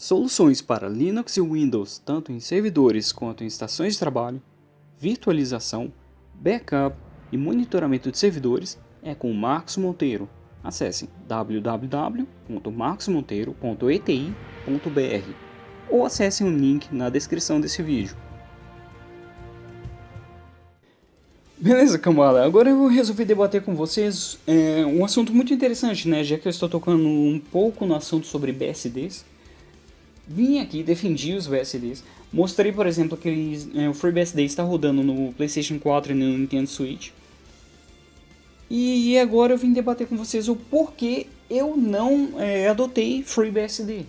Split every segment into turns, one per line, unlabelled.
Soluções para Linux e Windows, tanto em servidores quanto em estações de trabalho, virtualização, backup e monitoramento de servidores é com Marcos Monteiro. Acesse www.marcosmonteiro.eti.br ou acesse o link na descrição desse vídeo. Beleza, cambada. Agora eu resolvi debater com vocês é, um assunto muito interessante, né? Já que eu estou tocando um pouco no assunto sobre BSDs. Vim aqui, defendi os BSDs. Mostrei, por exemplo, que eles, é, o FreeBSD está rodando no PlayStation 4 e no Nintendo Switch. E agora eu vim debater com vocês o porquê eu não é, adotei FreeBSD.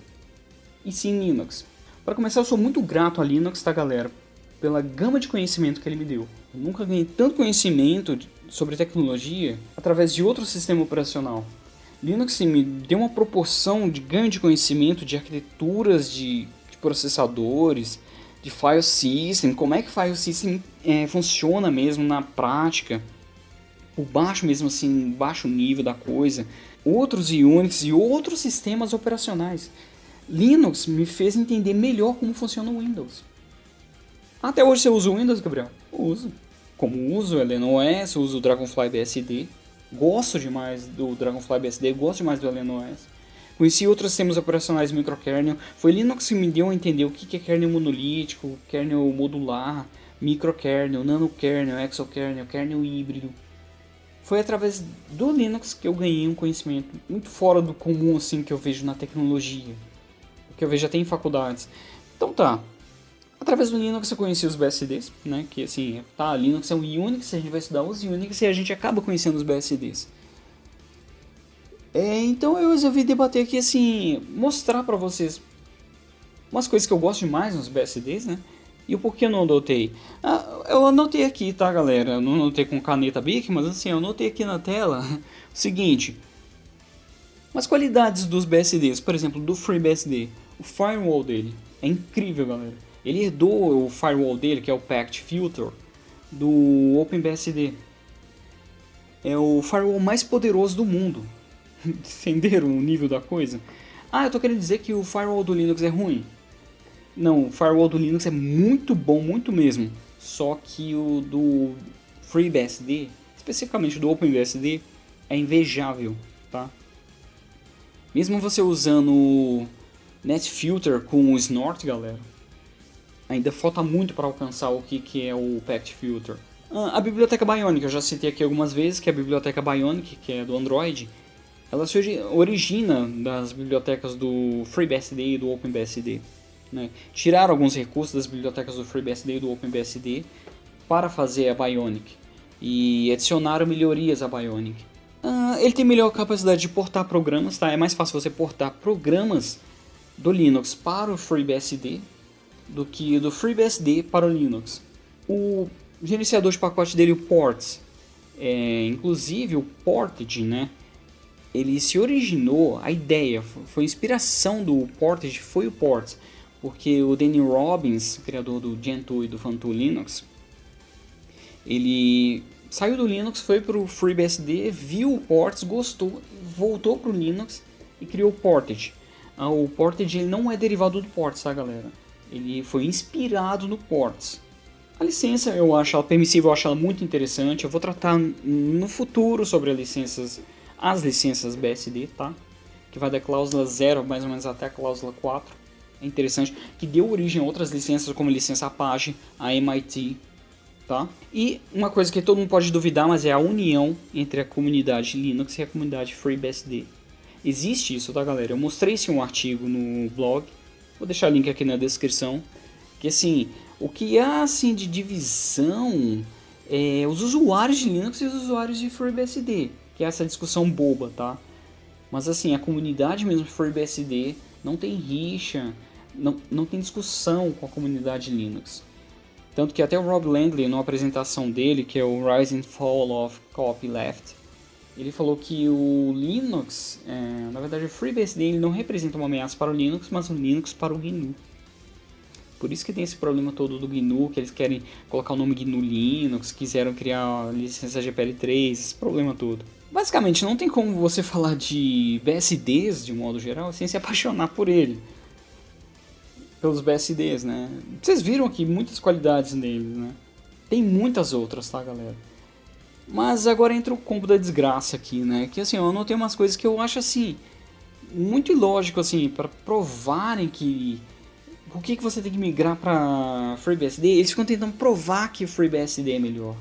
E sim Linux. Para começar, eu sou muito grato a Linux, tá galera? Pela gama de conhecimento que ele me deu. Eu nunca ganhei tanto conhecimento sobre tecnologia através de outro sistema operacional. Linux me deu uma proporção de ganho de conhecimento de arquiteturas de, de processadores, de file system, como é que file system é, funciona mesmo na prática, o baixo mesmo assim, baixo nível da coisa, outros Unix e outros sistemas operacionais. Linux me fez entender melhor como funciona o Windows. Até hoje você usa o Windows, Gabriel? uso. Como uso o LNOS, uso o Dragonfly BSD. Gosto demais do Dragonfly BSD, gosto demais do LNOS. Conheci outros sistemas operacionais microkernel. Foi Linux que me deu a entender o que é kernel monolítico, kernel modular, microkernel, nanokernel, exokernel, kernel híbrido. Foi através do Linux que eu ganhei um conhecimento muito fora do comum assim que eu vejo na tecnologia. Que eu vejo até em faculdades. Então tá, Através do Linux eu conheci os BSDs, né? Que assim, tá, Linux é um Unix, a gente vai estudar os Unix e a gente acaba conhecendo os BSDs. É, então eu resolvi debater aqui assim, mostrar para vocês umas coisas que eu gosto demais nos BSDs, né? E o porquê eu não anotei. Ah, eu anotei aqui, tá galera? Eu não anotei com caneta Bic, mas assim, eu anotei aqui na tela o seguinte. Umas qualidades dos BSDs, por exemplo, do FreeBSD. O firewall dele é incrível, galera. Ele herdou o firewall dele, que é o Pact Filter, do OpenBSD. É o firewall mais poderoso do mundo. Entenderam o nível da coisa? Ah, eu tô querendo dizer que o firewall do Linux é ruim. Não, o firewall do Linux é muito bom, muito mesmo. Só que o do FreeBSD, especificamente do OpenBSD, é invejável, tá? Mesmo você usando NetFilter com o Snort, galera, ainda falta muito para alcançar o que, que é o Pact Filter. Ah, a biblioteca Bionic, eu já citei aqui algumas vezes, que é a biblioteca Bionic, que é do Android, ela se origina das bibliotecas do FreeBSD e do OpenBSD. Né? Tiraram alguns recursos das bibliotecas do FreeBSD e do OpenBSD para fazer a Bionic e adicionaram melhorias à Bionic. Uh, ele tem melhor capacidade de portar programas, tá? é mais fácil você portar programas do Linux para o FreeBSD do que do FreeBSD para o Linux. O gerenciador de pacote dele, o Ports, é, inclusive o Portage, né? Ele se originou, a ideia, foi a inspiração do Portage, foi o Ports, porque o Danny Robbins, criador do Gentoo e do Funtoo Linux, ele saiu do Linux, foi para o FreeBSD, viu o Ports, gostou, voltou para o Linux e criou o Portage. Ah, o Portage ele não é derivado do Ports, tá galera? Ele foi inspirado no Ports. A licença eu acho ela permissível, eu acho ela muito interessante. Eu vou tratar no futuro sobre as licenças, as licenças BSD, tá? Que vai da cláusula 0 mais ou menos até a cláusula 4. É interessante, que deu origem a outras licenças como a licença Apache, a MIT, tá? E uma coisa que todo mundo pode duvidar, mas é a união entre a comunidade Linux e a comunidade FreeBSD. Existe isso, tá galera? Eu mostrei esse um artigo no blog, Vou deixar o link aqui na descrição. Que assim, o que há assim de divisão é os usuários de Linux e os usuários de FreeBSD, que é essa discussão boba, tá? Mas assim, a comunidade mesmo de FreeBSD não tem rixa, não, não tem discussão com a comunidade Linux. Tanto que até o Rob Langley, numa apresentação dele, que é o Rise and Fall of Copyleft, ele falou que o Linux, é, na verdade o FreeBSD ele não representa uma ameaça para o Linux, mas o Linux para o GNU. Por isso que tem esse problema todo do GNU, que eles querem colocar o nome GNU Linux, quiseram criar a licença GPL3, esse problema todo. Basicamente, não tem como você falar de BSDs de modo geral sem se apaixonar por ele. pelos BSDs, né? Vocês viram aqui muitas qualidades neles, né? Tem muitas outras, tá, galera? Mas agora entra o combo da desgraça aqui, né? Que assim, eu anotei umas coisas que eu acho assim muito ilógico assim para provarem que por que, que você tem que migrar para FreeBSD? Eles ficam tentando provar que o FreeBSD é melhor.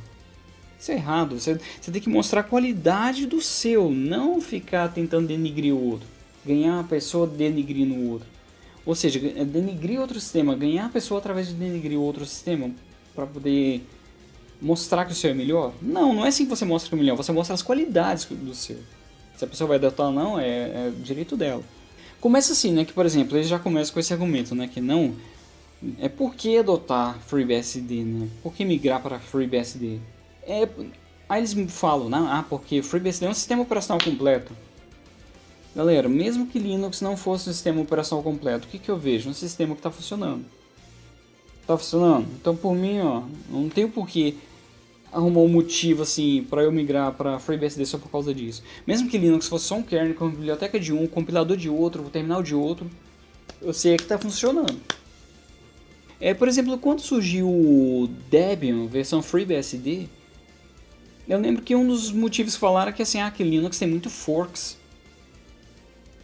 Isso é errado. Você, você tem que mostrar a qualidade do seu, não ficar tentando denigrir o outro. Ganhar uma pessoa denigrindo o outro. Ou seja, denigrir outro sistema, ganhar a pessoa através de denigrir outro sistema para poder mostrar que o seu é melhor? Não, não é assim que você mostra que é melhor, você mostra as qualidades do seu. Se a pessoa vai adotar ou não, é, é direito dela. Começa assim, né, que por exemplo, eles já começam com esse argumento, né, que não é por que adotar FreeBSD, né? Por que migrar para FreeBSD? É, aí eles falam, né? ah, porque FreeBSD é um sistema operacional completo. Galera, mesmo que Linux não fosse um sistema operacional completo, o que, que eu vejo? Um sistema que está funcionando. Está funcionando? Então por mim, ó, não tem porquê arrumar um motivo assim para eu migrar para FreeBSD só por causa disso. Mesmo que Linux fosse só um kernel com biblioteca de um, compilador de outro, terminal de outro, eu sei que está funcionando. É, por exemplo, quando surgiu o Debian versão FreeBSD, eu lembro que um dos motivos falaram é que assim, ah, que Linux tem muito forks.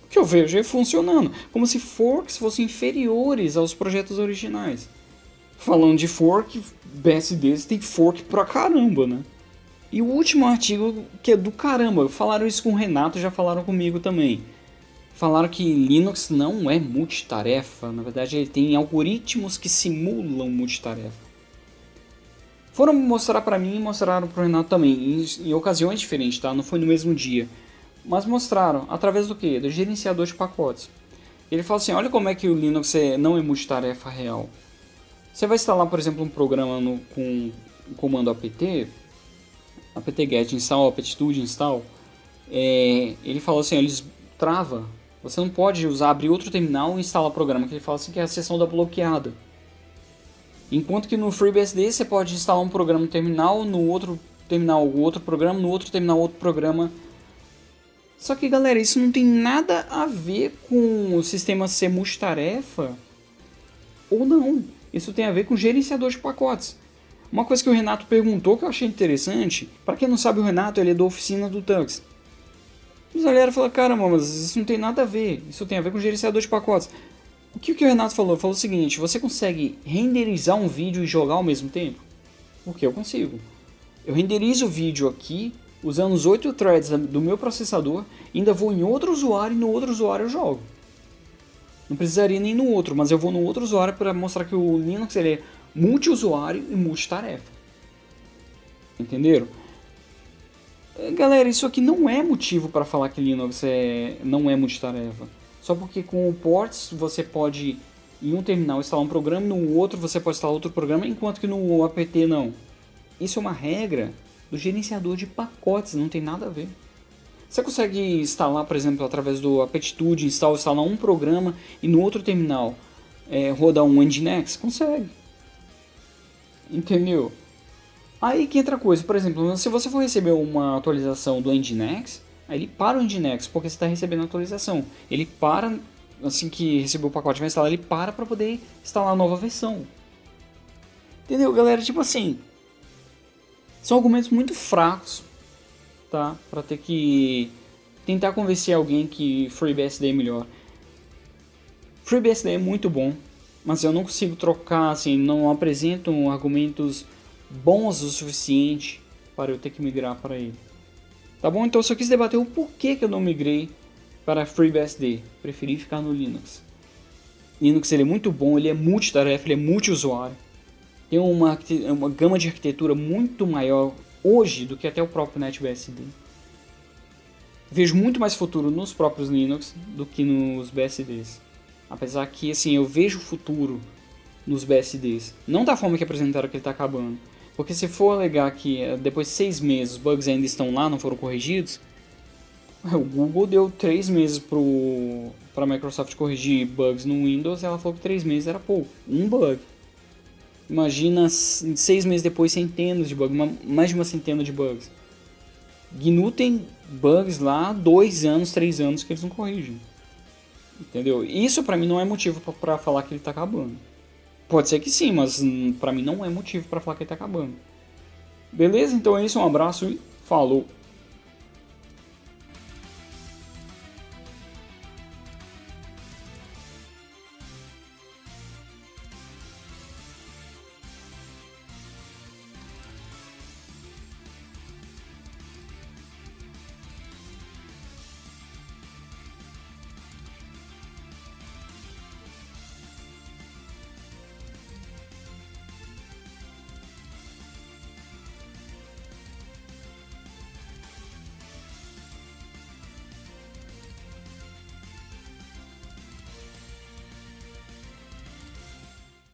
O que eu vejo é funcionando, como se forks fossem inferiores aos projetos originais. Falando de fork, BSDs tem fork pra caramba, né? E o último artigo, que é do caramba, falaram isso com o Renato, já falaram comigo também. Falaram que Linux não é multitarefa, na verdade ele tem algoritmos que simulam multitarefa. Foram mostrar para mim e mostraram pro Renato também, em, em ocasiões diferentes, tá? Não foi no mesmo dia. Mas mostraram, através do que? Do gerenciador de pacotes. Ele fala assim, olha como é que o Linux é, não é multitarefa real. Você vai instalar, por exemplo, um programa no, com o comando apt, apt-get install, apt-tude install, é, ele falou assim, ele trava. Você não pode usar, abrir outro terminal e instalar o programa, que ele fala assim que é a seção da bloqueada. Enquanto que no FreeBSD você pode instalar um programa no terminal, no outro terminal outro programa, no outro terminal outro programa. Só que galera, isso não tem nada a ver com o sistema ser multitarefa ou não. Isso tem a ver com gerenciador de pacotes. Uma coisa que o Renato perguntou que eu achei interessante, para quem não sabe o Renato ele é da oficina do Tux. Mas a galera falou, caramba, mas isso não tem nada a ver, isso tem a ver com gerenciador de pacotes. O que, que o Renato falou? Falou o seguinte, você consegue renderizar um vídeo e jogar ao mesmo tempo? Porque eu consigo. Eu renderizo o vídeo aqui, usando os 8 threads do meu processador, ainda vou em outro usuário e no outro usuário eu jogo. Não precisaria nem no outro, mas eu vou no outro usuário para mostrar que o Linux ele é multiusuário e multitarefa. Entenderam? É, galera, isso aqui não é motivo para falar que Linux é, não é multitarefa. Só porque com o ports você pode em um terminal instalar um programa, no outro você pode instalar outro programa, enquanto que no apt não. Isso é uma regra do gerenciador de pacotes, não tem nada a ver. Você consegue instalar, por exemplo, através do Aptitude, instalar, instalar um programa e no outro terminal é, rodar um Nginx? Consegue. Entendeu? Aí que entra coisa, por exemplo, se você for receber uma atualização do Nginx, aí ele para o Nginx porque você está recebendo a atualização. Ele para, assim que receber o pacote vai instalar, ele para para poder instalar a nova versão. Entendeu, galera? Tipo assim, são argumentos muito fracos tá? Para ter que tentar convencer alguém que FreeBSD é melhor. FreeBSD é muito bom, mas eu não consigo trocar, assim, não apresento argumentos bons o suficiente para eu ter que migrar para ele. Tá bom? Então eu só quis debater o porquê que eu não migrei para FreeBSD. Preferi ficar no Linux. Linux ele é muito bom, ele é multitarefa, ele é multiusuário. Tem uma, uma gama de arquitetura muito maior hoje do que até o próprio NetBSD. Vejo muito mais futuro nos próprios Linux do que nos BSDs. Apesar que assim, eu vejo futuro nos BSDs. Não da forma que apresentaram que ele está acabando. Porque se for alegar que eh, depois de seis meses os bugs ainda estão lá, não foram corrigidos, o Google deu três meses para a Microsoft corrigir bugs no Windows ela falou que três meses era pouco. Um bug. Imagina seis meses depois centenas de bugs, uma, mais de uma centena de bugs. GNU tem bugs lá dois anos, três anos que eles não corrigem. Entendeu? Isso pra mim não é motivo pra falar que ele tá acabando. Pode ser que sim, mas pra mim não é motivo pra falar que ele tá acabando. Beleza? Então é isso, um abraço e falou!